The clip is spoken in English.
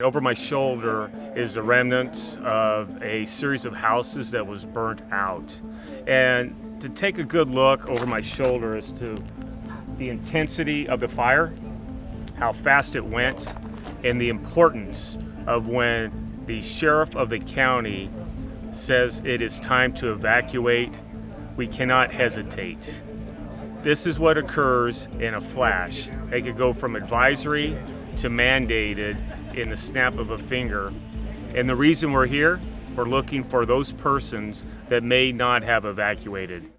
Over my shoulder is the remnants of a series of houses that was burnt out. And to take a good look over my shoulder as to the intensity of the fire, how fast it went, and the importance of when the sheriff of the county says it is time to evacuate, we cannot hesitate. This is what occurs in a flash. They could go from advisory to mandated in the snap of a finger. And the reason we're here, we're looking for those persons that may not have evacuated.